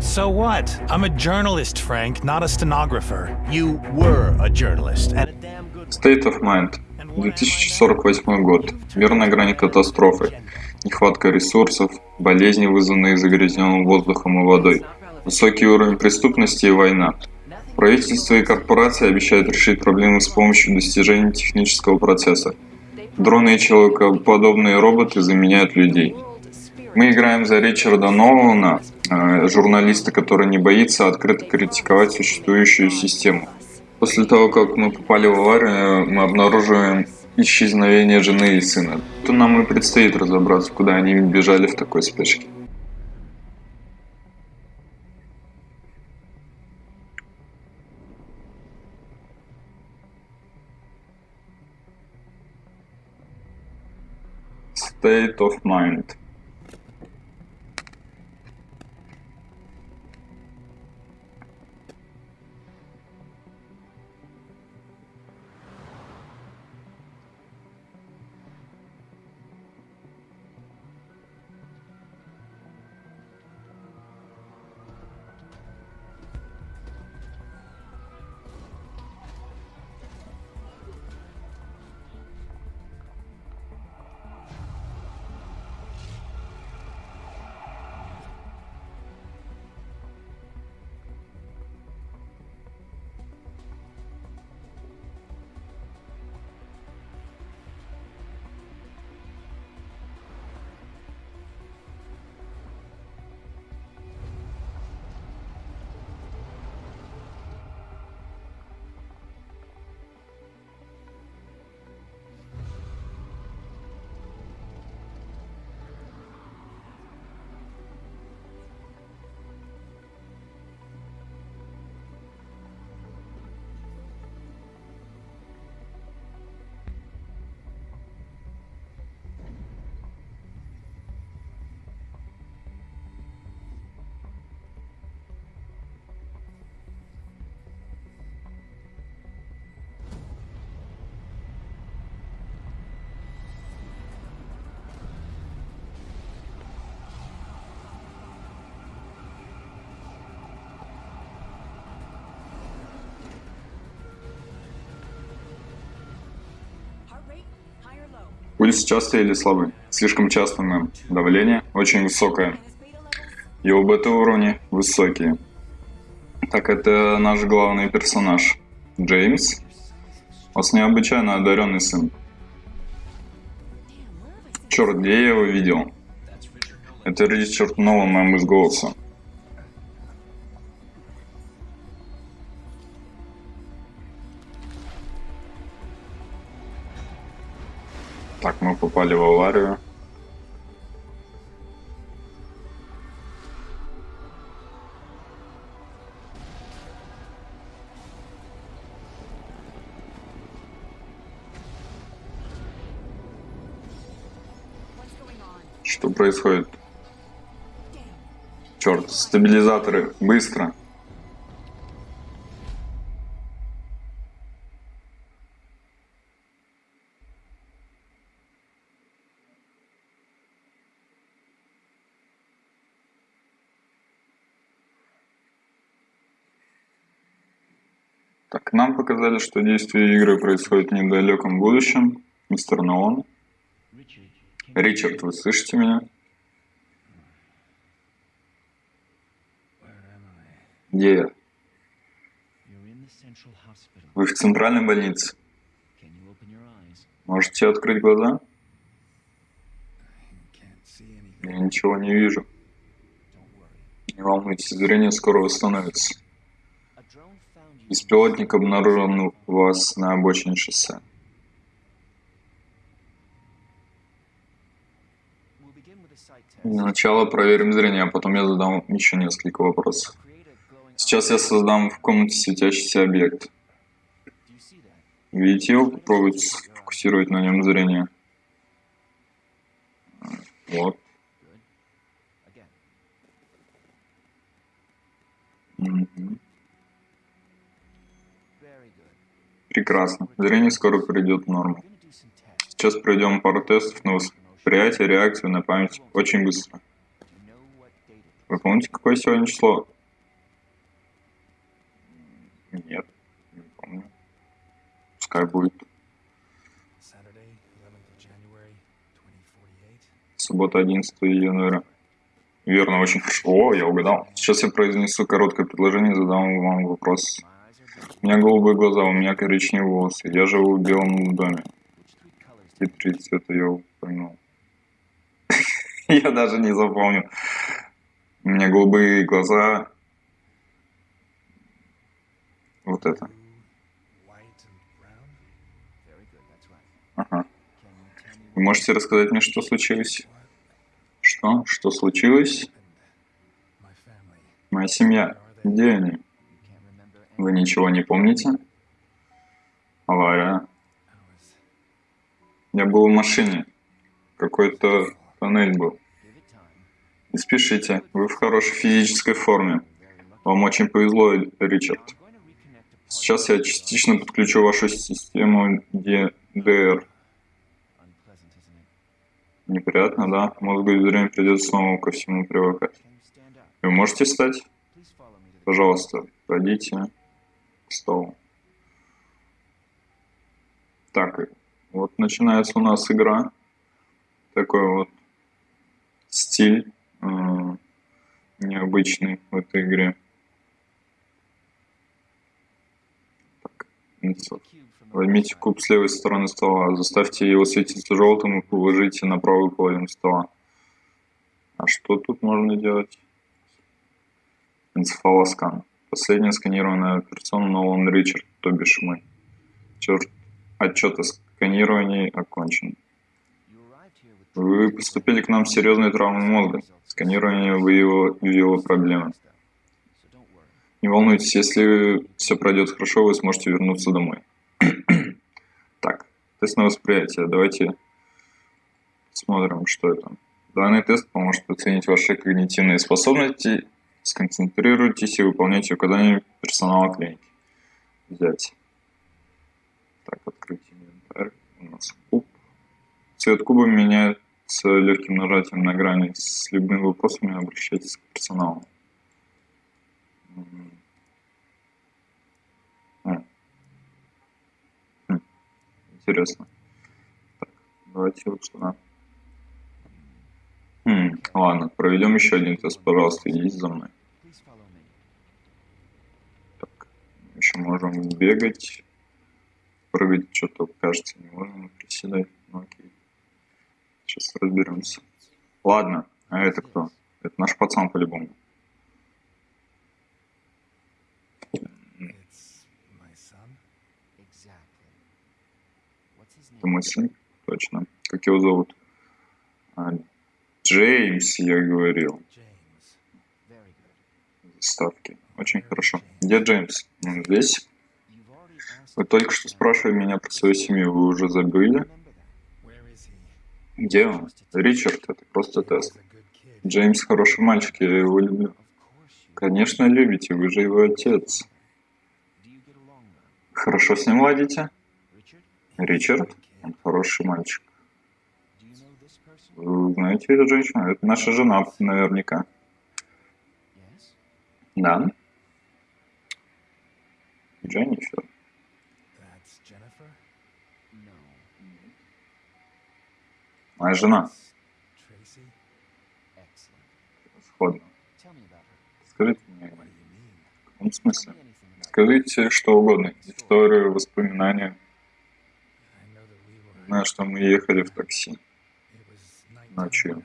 So what? I'm a journalist, Frank, not a stenographer. You were a journalist and a damn good State of Mind. 2048 год. Мир на грани катастрофы. Нехватка ресурсов, болезни, вызванные загрязненным воздухом и водой, высокий уровень преступности и война. Правительство и корпорации обещают решить проблемы с помощью достижения технического процесса. Дроны и человекоподобные роботы заменяют людей. Мы играем за Ричарда Нолана, э, журналиста, который не боится открыто критиковать существующую систему. После того, как мы попали в аварию, мы обнаруживаем исчезновение жены и сына. То нам и предстоит разобраться, куда они бежали в такой спешке. State of mind. Пульс частый или слабый? Слишком часто, мэм. Давление очень высокое. Level? Его бета-уровни высокие. Так, это наш главный персонаж. Джеймс. У вас необычайно одаренный сын. Черт, где я его видел? Это Ричард Нолан, мэм, из голоса. Так, мы попали в аварию. Что происходит? Черт, стабилизаторы, быстро. Так, нам показали, что действие игры происходит в недалеком будущем. Мистер Нолан. Ричард, вы слышите меня? Где я? Вы в центральной больнице. Можете открыть глаза? Я ничего не вижу. Не волнуйтесь, зрение скоро восстановится. Беспилотник обнаружил вас на обочине шоссе. Для начала проверим зрение, а потом я задам еще несколько вопросов. Сейчас я создам в комнате светящийся объект. Видите его? Попробуйте сфокусировать на нем зрение. Вот. Good. Прекрасно. Зрение скоро придет в норму. Сейчас проведем пару тестов на восприятие, реакцию, на память очень быстро. Вы помните, какое сегодня число? Нет, не помню. Пускай будет. Saturday, 11th of January, 2048. Суббота, 11 января. Верно, очень хорошо. О, я угадал. Сейчас я произнесу короткое предложение и задам вам вопрос. У меня голубые глаза, у меня коричневые волосы. Я живу в белом доме. Какие три цвета я упомянул? Я даже не запомню. У меня голубые глаза. Вот это. Ага. Вы можете рассказать мне, что случилось? Что? Что случилось? Моя семья. Где они? Вы ничего не помните? Авария. Я был в машине. Какой-то тоннель был. Не спешите. Вы в хорошей физической форме. Вам очень повезло, Ричард. Сейчас я частично подключу вашу систему it? Неприятно, да? Мозгу и зрению придется снова ко всему привыкать. Вы можете встать? Пожалуйста, пройдите к столу. Так, вот начинается у нас игра. Такой вот стиль э, необычный в этой игре. Так, Возьмите куб с левой стороны стола, заставьте его светиться желтым и положите на правую половину стола. А что тут можно делать? Энцефалоскан. Последняя сканированная операционная Нолан Ричард, то бишь мы. Черт, отчет о сканировании окончен. Вы поступили к нам с серьезной травмой мозга. Сканирование выявило, выявило проблемы. Не волнуйтесь, если все пройдет хорошо, вы сможете вернуться домой. так, тест на восприятие. Давайте смотрим, что это. Данный тест поможет оценить ваши когнитивные способности. Сконцентрируйтесь и выполняйте указания персонала клиники. Взять. Так, открыть инвентарь. У нас куб. Цвет куба меняется легким нажатием на грани. С любыми вопросами обращайтесь к персоналу. Интересно. Так, давайте вот сюда. Хм, ладно, проведем еще один тест, пожалуйста, идите за мной. Еще можем бегать, прыгать, что-то кажется не можем, приседать, ну окей. Сейчас разберемся. Ладно, а это кто? Это наш пацан по-любому. Это мой сын, точно. Как его зовут? А, Джеймс, я говорил. James. Очень хорошо. Где Джеймс? Здесь? Вы только что спрашивали меня про свою семью, вы уже забыли? Где он? Ричард, это просто тест. Джеймс хороший мальчик, я его люблю. Конечно, любите, вы же его отец. Хорошо с ним ладите? Ричард? Он хороший мальчик. Вы знаете эту женщину? Это наша жена, наверняка. Да? Jennifer. Моя жена. Сходно. Скажите мне, в каком смысле? Скажите что угодно. Историю, воспоминания. Знаю, что мы ехали в такси. Ночью.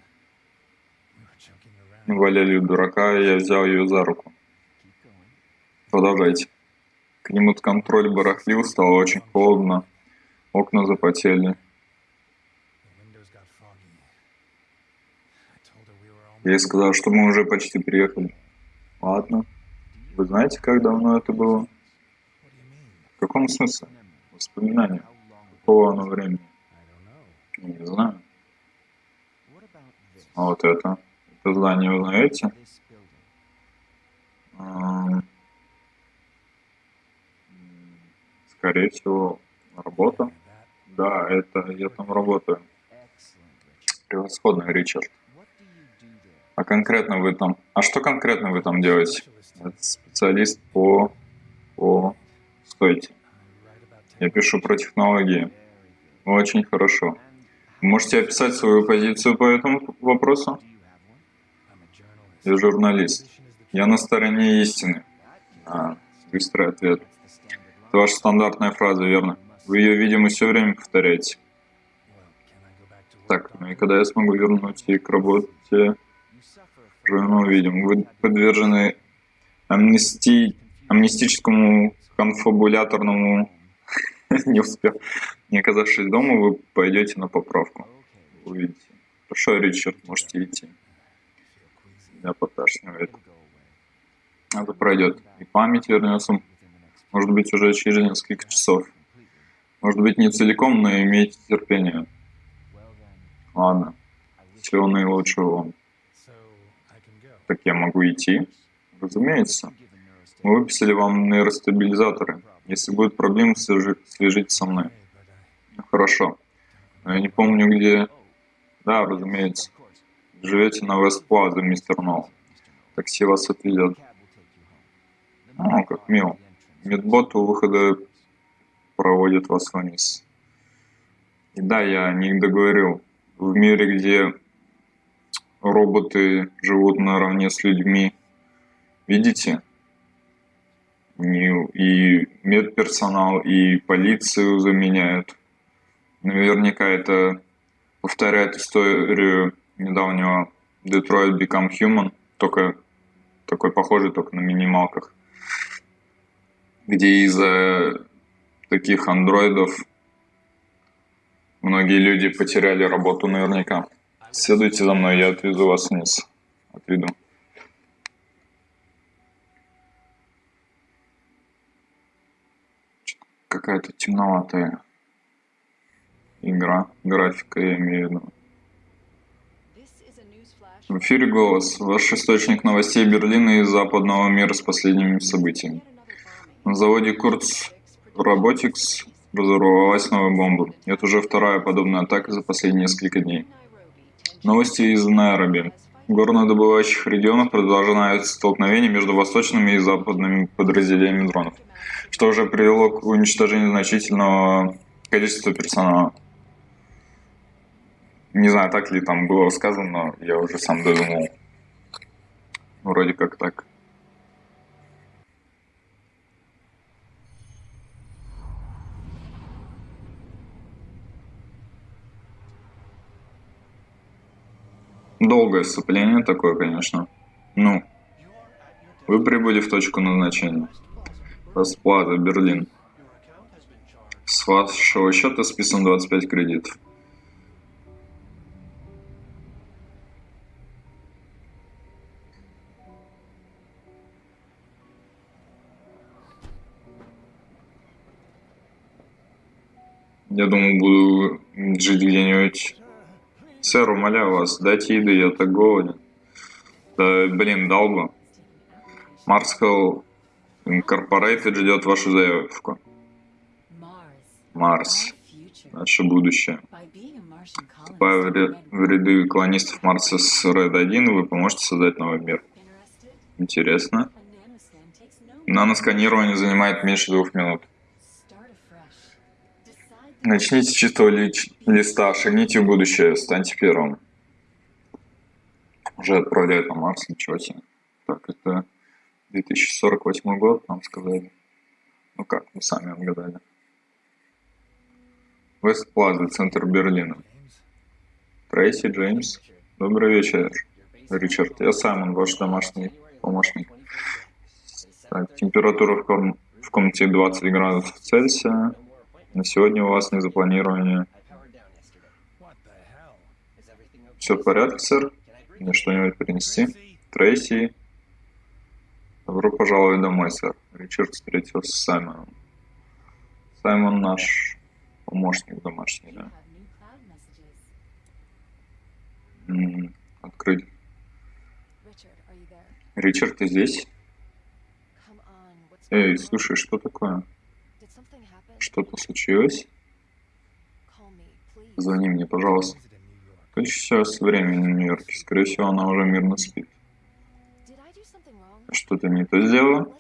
Мы валяли дурака, и я взял ее за руку. Keep going. Продолжайте. Климат-контроль барахлил, стало очень холодно. Окна запотели. Я ей сказал, что мы уже почти приехали. Ладно. Вы знаете, как давно это было? В каком смысле? Воспоминания. Какого оно времени? Не знаю. А вот это. Это здание вы знаете? Скорее всего, работа. Да, это я там работаю. Превосходно, Ричард. А конкретно вы там... А что конкретно вы там делаете? Это специалист по... по... Стойте. Я пишу про технологии. Очень хорошо. Можете описать свою позицию по этому вопросу? Я журналист. Я на стороне истины. А, быстрый ответ. Это ваша стандартная фраза, верно? Вы ее, видимо, все время повторяете. Так, ну и когда я смогу вернуть и к работе, мы увидим. Вы подвержены амнести... амнистическому конфабуляторному... Не успел. Не оказавшись дома, вы пойдете на поправку. Увидите. Хорошо, Ричард, можете идти. Я поташнивает. Это пройдет. И память вернется, может быть, уже через несколько часов. Может быть, не целиком, но имейте терпение. Ладно. Всего наилучшего вам. Так я могу идти? Разумеется. Мы выписали вам нейростабилизаторы. Если будут проблемы, свяжи- свяжитесь со мной. Хорошо. Но я не помню, где... Да, разумеется. Живете на Вест-Плаза, мистер Нолл. Такси вас отвезет. О, как мило. Медбот у выхода проводит вас вниз. И да, я не договорил. В мире, где роботы живут наравне с людьми, видите? И медперсонал, и полицию заменяют. Наверняка это повторяет историю недавнего Detroit Become Human, только такой похожий, только на минималках, где из-за таких андроидов многие люди потеряли работу наверняка. Следуйте за мной, я отвезу вас вниз. Отведу. Какая-то темноватая игра, графика я имею в виду. В эфире «Голос», ваш источник новостей Берлина и западного мира с последними событиями. На заводе Курц Robotics разорвалась новая бомба. Это уже вторая подобная атака за последние несколько дней. Новости из Найроби. В горнодобывающих регионах продолжаются столкновения между восточными и западными подразделениями дронов, что уже привело к уничтожению значительного количества персонала. Не знаю, так ли там было сказано, но я уже сам додумал. Вроде как так. Долгое вступление такое, конечно. Ну, вы прибыли в точку назначения. Расплата, Берлин. С вашего счета списан 25 кредитов. Я думаю, буду жить где-нибудь. Сэр, умоляю вас, дайте еды, я так голоден. Да, блин, дал. Марскал Инкорпорейтед ждет вашу заявку. Марс. Наше будущее. Вступая в, в ряды колонистов Марса с Red 1, вы поможете создать новый мир. Интересно. Наносканирование занимает меньше двух минут. Начните с чистого листа, шагните в будущее, станьте первым. Уже отправляют на Марс, ничего себе. Так, это 2048 год, нам сказали. Ну как, мы сами отгадали. Вест Плаза, центр Берлина. Трейси, Джеймс. Добрый вечер, Ричард. Я Саймон, ваш домашний помощник. Так, температура в, ком- в комнате 20 градусов Цельсия. На сегодня у вас не запланировано. Все в порядке, сэр? Мне что-нибудь принести? Трейси. Добро пожаловать домой, сэр. Ричард встретился с Саймоном. Саймон наш помощник домашний, да? М, Открыть. Ричард, ты здесь? Эй, слушай, что такое? Что-то случилось? Звони мне, пожалуйста. Тут сейчас время в Нью-Йорке. Скорее всего, она уже мирно спит. Что-то не то сделала?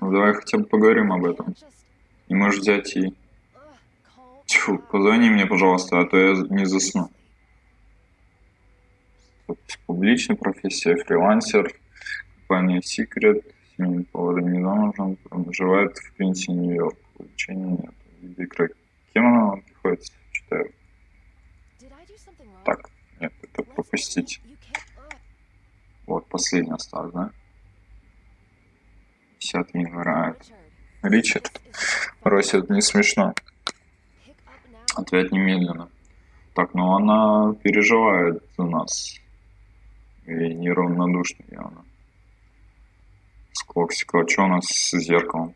Ну, давай хотя бы поговорим об этом. Не можешь взять и... Тьфу, позвони мне, пожалуйста, а то я не засну. Публичная профессия, фрилансер, компания Secret, семейный повар не замужем, проживает в Квинсе, Нью-Йорк. Увлечений нет. Видеоигры. Кем она вам приходится? Читаю. Так, нет, это пропустить. Вот, последний осталось, да? 10 января. Ричард. Рося, это не смешно. Ответ немедленно. Так, ну она переживает за нас. И неравнодушна явно. Сколько стекла. Что у нас с зеркалом?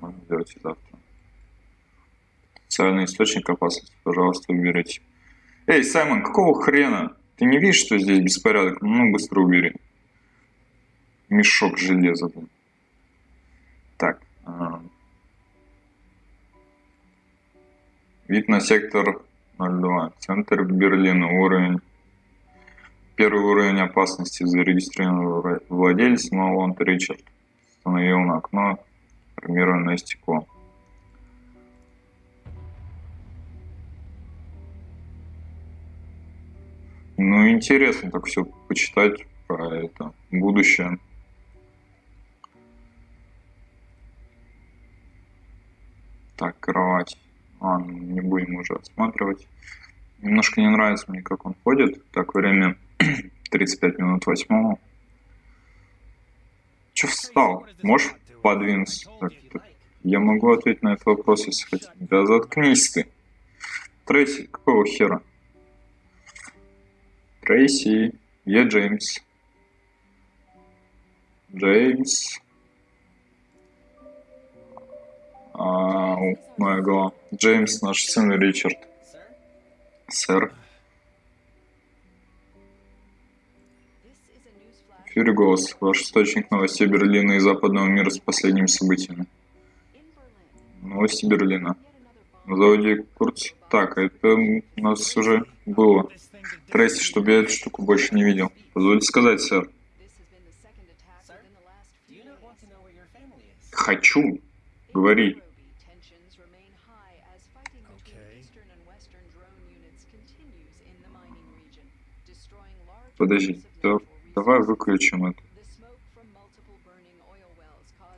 Можно сделать и завтра. Социальный источник опасности, пожалуйста, уберите. Эй, Саймон, какого хрена? Ты не видишь, что здесь беспорядок? Ну, быстро убери. Мешок железа. Так. а. Вид на сектор 02. Центр Берлина. Уровень. Первый уровень опасности зарегистрирован владелец Малонт Ричард. Установил на окно армированное стекло. Ну, интересно так все почитать про это будущее. Так, кровать. А, ну, не будем уже осматривать. Немножко не нравится мне, как он ходит. Так, время 35 минут восьмого. Че встал? Можешь так. Я могу ответить на этот вопрос, если хотите. Да заткнись ты. Трейси, какого хера? Трейси, я Джеймс. Джеймс. Ау, моя голова. Джеймс, наш сын Ричард. Сэр. Фьюри Голос, ваш источник новостей Берлина и западного мира с последними событиями. Новости Берлина. На заводе Курц. Так, это у нас уже было. Трейси, чтобы я эту штуку больше не видел. Позвольте сказать, сэр. Хочу. Говори. Подожди, да- давай выключим это.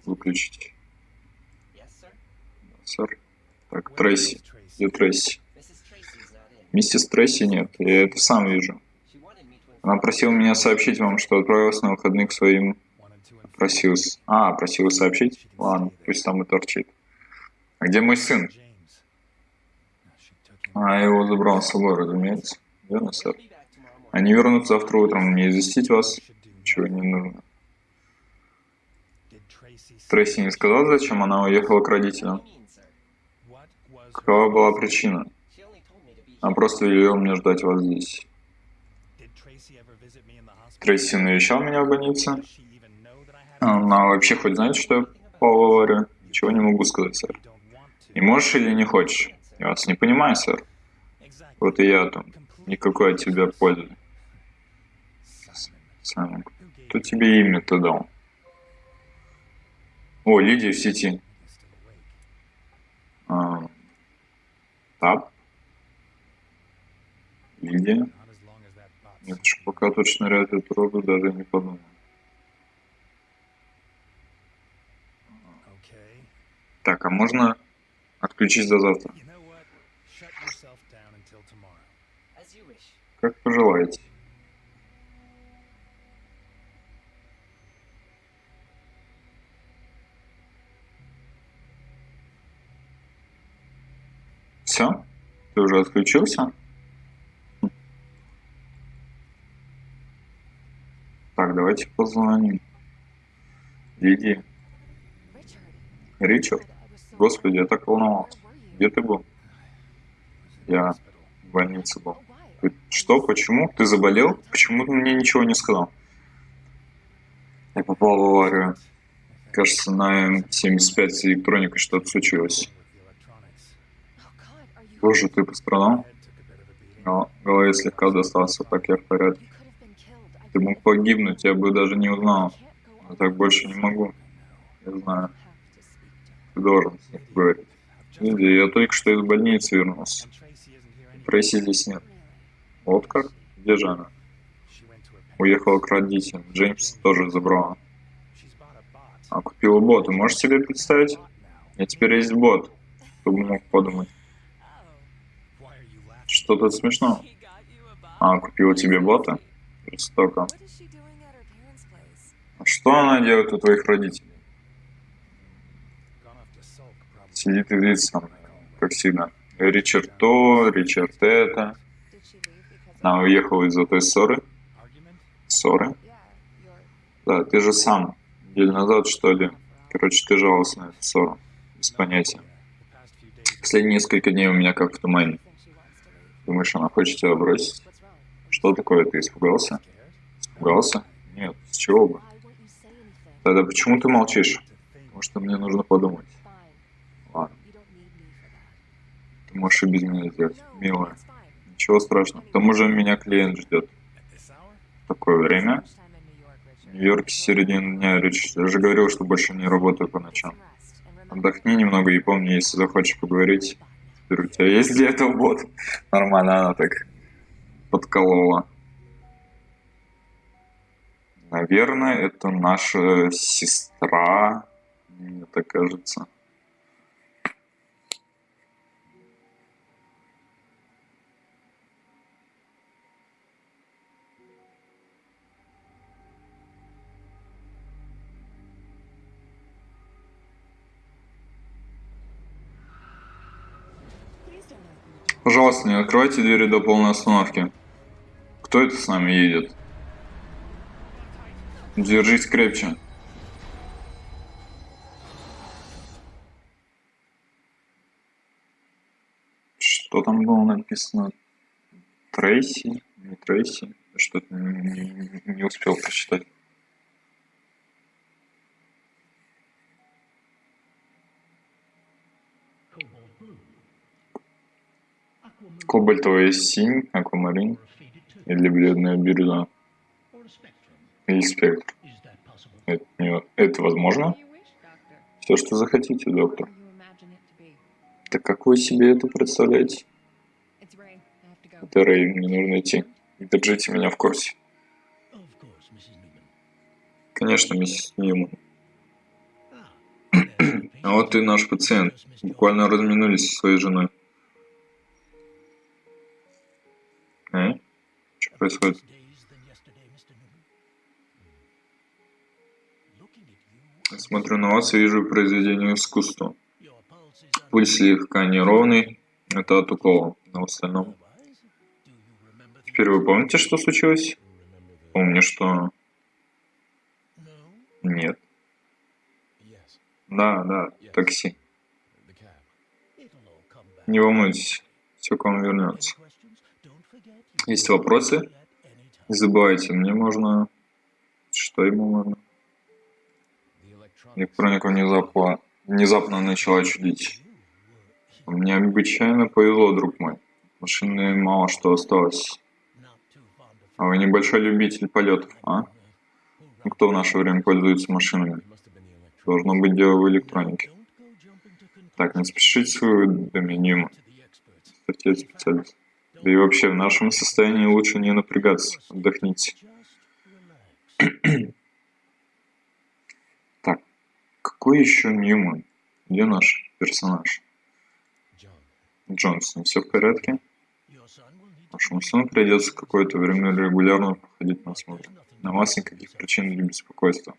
Выключить. Сэр. Так, Трейси. Где Трейси? Миссис Трейси нет. Я это сам вижу. Она просила меня сообщить вам, что отправилась на выходные к своим... Просилась... А, просила сообщить? Ладно, пусть там и торчит. А где мой сын? А, его забрал с собой, разумеется. Верно, сэр? Они вернутся завтра утром. Мне известить вас? Чего не нужно. Трейси не сказал, зачем она уехала к родителям? Какова была причина? Она просто велела мне ждать вас здесь. Трейси навещал меня в больнице? Она вообще хоть знает, что я аварию? Ничего не могу сказать, сэр. Не можешь или не хочешь? Я вас не понимаю, сэр. Вот и я там. Никакой от тебя пользы. Gave кто тебе имя-то дал? О, Лидия в сети. А, Тап? Лидия? Нет, уж пока тут шныряет эту роду, даже не подумал. Так, а можно отключить до завтра? You know Все? Ты уже отключился? Так, давайте позвоним. Лидии. Ричард. Господи, я так волновался. Где ты был? Я в больнице был. Что? Почему? Ты заболел? Почему ты мне ничего не сказал? Я попал в аварию. Кажется, на М75 с электроникой что-то случилось. Боже, ты пострадал? Но голове слегка достался, так я в порядке. Ты мог погибнуть, я бы даже не узнал. on. так больше не могу. Я знаю, ты должен с ним поговорить. Види, я только что из больницы вернулся. Трейси здесь нет. Вот как? Где же она? Уехала к родителям. Джеймс тоже забрала. А купила бот. Ты можешь себе представить? Я теперь есть бот. Кто бы мог подумать. Что тут смешно? А, купила тебе бота? Place? А что она делает у твоих родителей? Сидит и злится со мной, как всегда. Ричард то, Ричард это. Она уехала из-за той ссоры. Ссоры? Да, ты же сам. Неделю назад, что ли. Короче, ты жаловался на эту ссору. Без понятия. Последние несколько дней у меня как в тумане. Думаешь, она хочет тебя бросить? Что такое? Ты испугался? Испугался? Нет, с чего бы? Тогда почему ты молчишь? Потому что мне нужно подумать. Ладно, ты можешь без меня No, милая. Ничего страшного. К тому же меня клиент ждет. В такое время. В Нью-Йорке середина дня, Рич. Я же говорил, что больше не работаю по ночам. Отдохни немного и помни, если захочешь поговорить, у тебя есть для этого бот. Нормально она так подколола. Наверное, это наша сестра, мне так кажется. Пожалуйста, не открывайте двери до полной остановки. Кто это с нами едет? Держись крепче. Что там было написано? Трейси? Не Трейси? Что-то не, не- не успел прочитать. Кобальтовая синь, аквамарин или бледная бирюза или спектр. Это, это возможно? Все, что захотите, доктор. Так как вы себе это представляете? Это Рэй, мне нужно идти. Держите меня в курсе. Конечно, миссис Ньюман. А вот и наш пациент. Буквально разминулись со своей женой. Происходит? Смотрю на вас и вижу произведение искусства. Пульс слегка неровный. Это от укола. Но в остальном... Теперь вы помните, что случилось? Помню, что... Нет. Да, да, такси. Не волнуйтесь, все к вам вернется. Есть вопросы? Не забывайте, мне можно... Что ему можно? Электроника внезапно, внезапно начала чудить. Мне необычайно повезло, друг мой. Машины мало что осталось. А вы небольшой любитель полетов, а? Ну, кто в наше время пользуется машинами? Должно быть дело в электронике. Так, не спешите с выводами, Ньюман. Статья специалист. Да и вообще, в нашем состоянии лучше не напрягаться. Отдохните. Так, какой еще Ньюман? Где наш персонаж? Джонсон, все в порядке? Вашему сыну придется какое-то время регулярно проходить на осмотр. На вас никаких причин для беспокойства.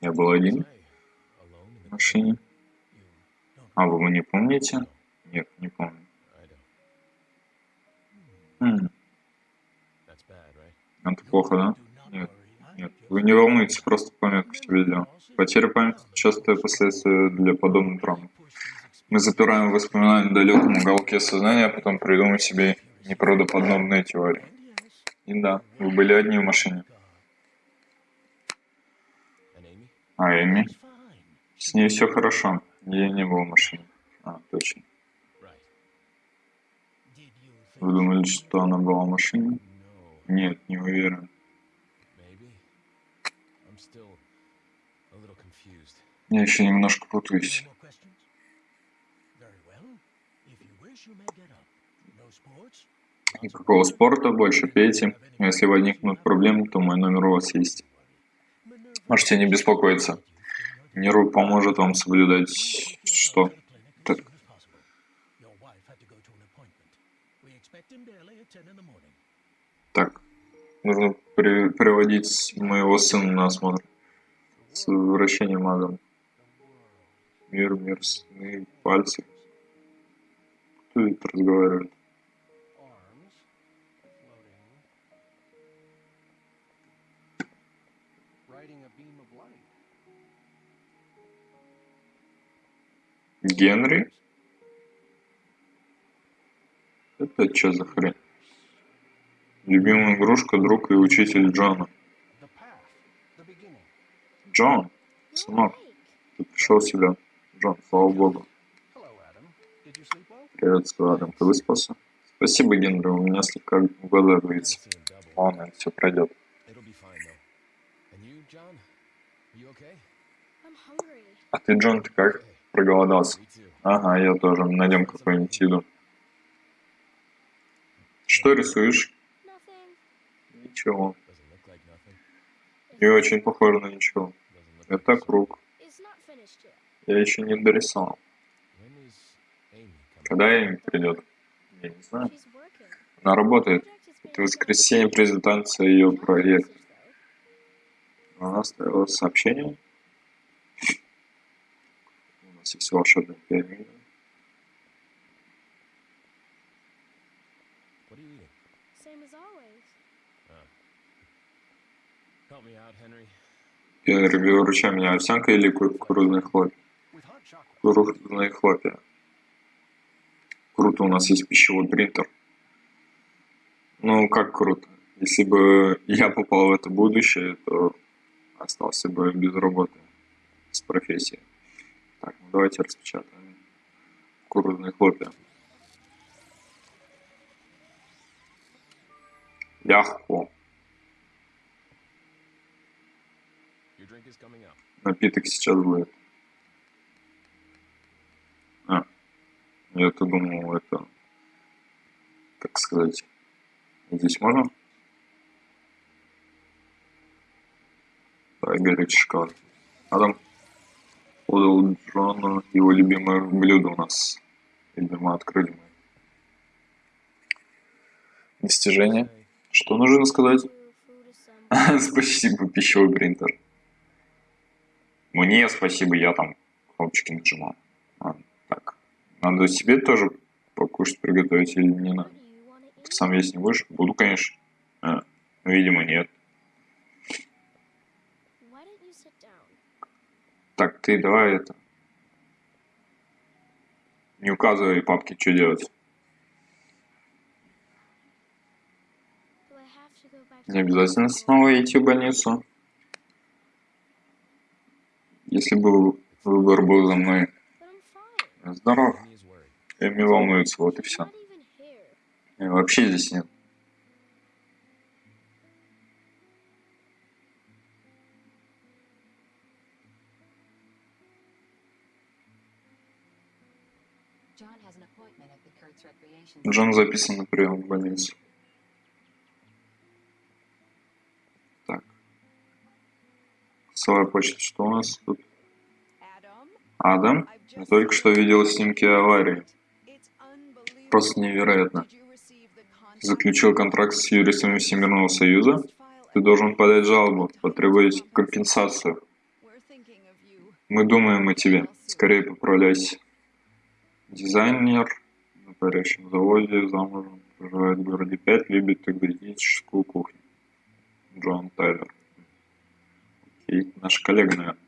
Я был один в машине. А, вы не помните? Нет, не помню. Хм, это плохо, да? Нет, нет. Вы не волнуйтесь, просто пометку себе делал. Потеря памяти – частое последствие для подобных травм. Мы запираем воспоминания в далеком уголке сознания, а потом придумаем себе неправдоподобные теории. И да, вы были одни в машине. А Эми? С ней все хорошо. Я не был в машине. А, точно. Вы думали, что она была в машине? No, Нет, не уверен. Я еще немножко путаюсь. Никакого спорта, больше пейте. Если возникнут проблемы, то мой номер у вас есть. Можете не беспокоиться. Неру поможет вам соблюдать что? Так, нужно при- приводить моего сына на осмотр. С возвращением Адам. Мир, мир, сны, пальцы. Кто это разговаривает? Генри? Это что за хрень? Любимая игрушка, друг и учитель Джона. Джон, сынок, ты пришел себя. Джон, слава богу. Приветствую, Адам, ты выспался? Спасибо, Генри, у меня слегка глаза double. Ладно, все пройдет. А ты, Джон, ты как? Проголодался? Ага, я тоже. Найдем какую-нибудь еду. Что рисуешь? Ничего. Не очень похоже на ничего. Это круг. Я еще не дорисовал. Когда Эми придет? Я не знаю. Она работает. Это воскресенье презентация ее проекта. Она оставила сообщение. У нас есть волшебная пианино. Выручай меня, овсянка или ку- кукурузные хлопья? Кукурузные хлопья. Круто, у нас есть пищевой принтер. Ну, как круто. Если бы я попал в это будущее, то остался бы без работы, с профессией. Так, ну давайте распечатаем кукурузные хлопья. Легко. Напиток сейчас будет. А, я-то думал, это... Как сказать? Здесь можно? Давай горячий шоколад. Адам подал Джону его любимое блюдо у нас. Видимо, открыли мы. Достижение. Что нужно сказать? Спасибо, пищевой принтер. Мне спасибо, я там кнопочки нажимал. А, так. Надо себе тоже покушать, приготовить или не надо? Ты сам есть не будешь? Буду, конечно. А, видимо, нет. Так, ты давай это... Не указывай папке, что делать. Не обязательно снова идти в больницу. Если бы выбор был за мной. Здоров. Эми волнуется, вот и все. here. Вообще здесь нет. Джон записан на прием в больницу. Голосовая почта. Что у нас тут? Адам? Я только что видел снимки аварии. Просто невероятно. Заключил контракт с юристами Всемирного Союза. Ты должен подать жалобу, потребовать компенсацию. Мы думаем о тебе. Скорее поправляйся. Дизайнер на парящем заводе, замужем, проживает в городе 5, любит экзотическую кухню. Джон Тайлер. Окей, наша коллега, наверное.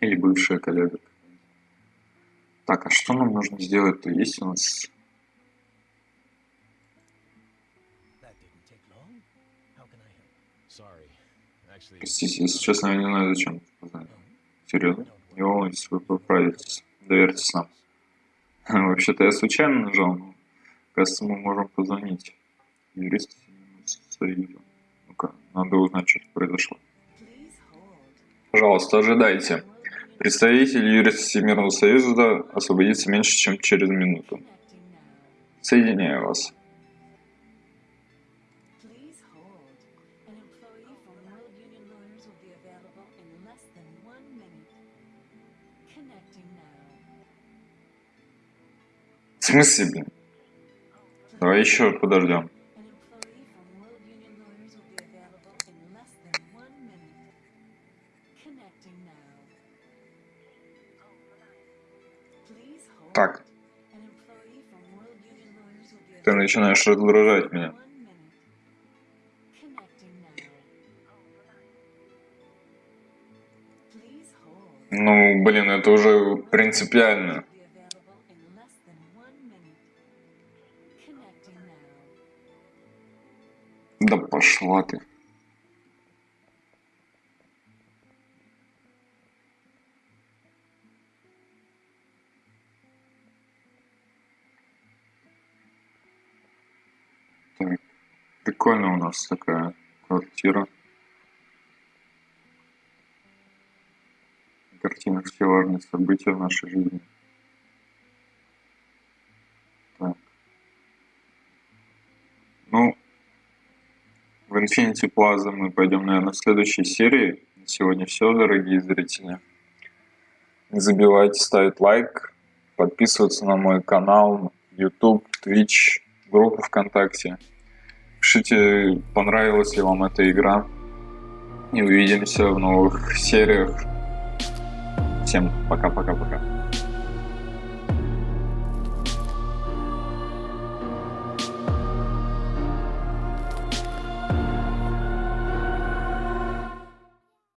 Или бывшая коллега. Так, а что нам нужно сделать-то? Есть у нас... Простите, если честно, я не знаю, зачем. Серьезно? Не волнуйтесь, вы поправитесь. Доверьтесь нам. Вообще-то я случайно нажал, но Кажется, мы можем позвонить юристу Союза. Ну-ка, надо узнать, что произошло. Пожалуйста, ожидайте. Представитель юриста Всемирного Союза освободится меньше, чем через минуту. Соединяю вас. В смысле, блин? Давай еще подождем. Be ты начинаешь раздражать меня. Ну, блин, это уже принципиально. Да пошла ты. Прикольно у нас такая квартира. Картина все важные события в нашей жизни. Так. Ну, в Infinity Plaza мы пойдем, наверное, в следующей серии. На сегодня все, дорогие зрители. Не забывайте ставить лайк, подписываться на мой канал, YouTube, Twitch, группу ВКонтакте. Пишите, понравилась ли вам эта игра. И увидимся в новых сериях. Всем пока-пока-пока.